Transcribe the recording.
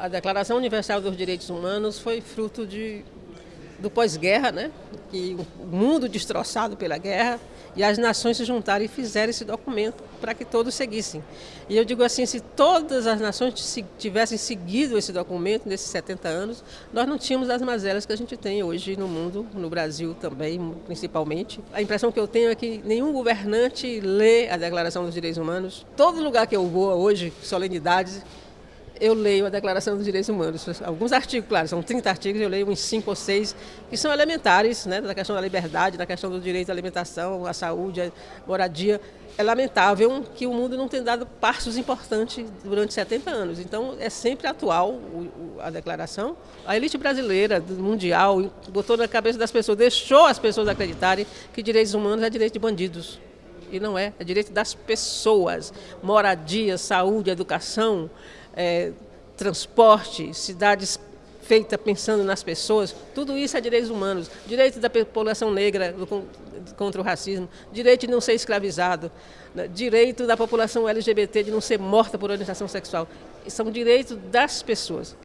A Declaração Universal dos Direitos Humanos foi fruto de, do pós-guerra, né? que o mundo destroçado pela guerra e as nações se juntaram e fizeram esse documento para que todos seguissem. E eu digo assim, se todas as nações tivessem seguido esse documento nesses 70 anos, nós não tínhamos as mazelas que a gente tem hoje no mundo, no Brasil também, principalmente. A impressão que eu tenho é que nenhum governante lê a Declaração dos Direitos Humanos. Todo lugar que eu vou hoje, solenidades, eu leio a Declaração dos Direitos Humanos. Alguns artigos, claro, são 30 artigos, eu leio uns 5 ou 6, que são elementares, né, da questão da liberdade, da questão do direito à alimentação, à saúde, à moradia. É lamentável que o mundo não tenha dado passos importantes durante 70 anos. Então, é sempre atual a declaração. A elite brasileira, mundial, botou na cabeça das pessoas, deixou as pessoas acreditarem que direitos humanos é direito de bandidos. E não é, é direito das pessoas. Moradia, saúde, educação, é, transporte, cidades feitas pensando nas pessoas, tudo isso é direitos humanos. Direito da população negra contra o racismo, direito de não ser escravizado, né, direito da população LGBT de não ser morta por orientação sexual. São direitos das pessoas.